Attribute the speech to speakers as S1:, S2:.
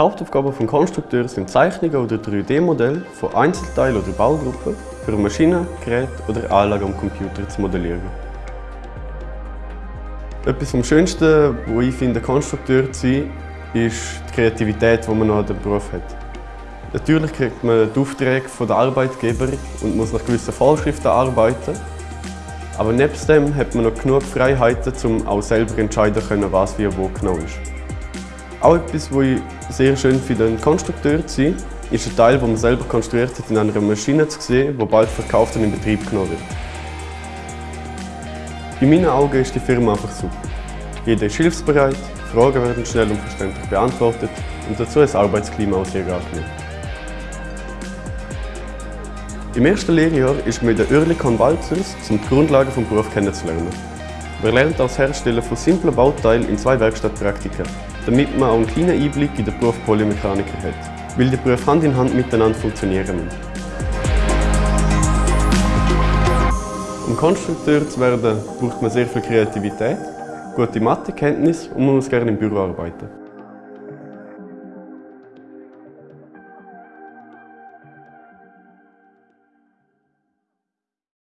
S1: Hauptaufgaben des Konstrukteurs sind Zeichnungen oder 3D-Modelle von Einzelteilen oder Baugruppen für Maschinen, Geräte oder Anlagen am Computer zu modellieren. Etwas vom Schönsten, was ich finde, Konstrukteur zu sein, ist die Kreativität, die man noch an dem Beruf hat. Natürlich kriegt man die Aufträge von den Arbeitgeber und muss nach gewissen Vorschriften arbeiten. Aber nebst dem hat man noch genug Freiheiten, um auch selber entscheiden können, was wie wo genau ist. Auch etwas, was ich sehr schön finde, ein Konstrukteur zu sein, ist ein Teil, den man selber konstruiert hat, in einer Maschine zu sehen, die bald verkauft und in Betrieb genommen wird. In meinen Augen ist die Firma einfach super. Jeder ist hilfsbereit, Fragen werden schnell und verständlich beantwortet und dazu ist das Arbeitsklima auch sehr angenehm. Im ersten Lehrjahr ist man der Oerlikon Walzers, um die Grundlagen des Berufs kennenzulernen. Man lernt das Herstellen von simplen Bauteilen in zwei Werkstattpraktika, damit man auch einen kleinen Einblick in den Beruf Polymechaniker hat, weil die Berufe Hand in Hand miteinander funktionieren müssen. Um Konstrukteur zu werden, braucht man sehr viel Kreativität, gute Mathekenntnis und man muss gerne im Büro arbeiten.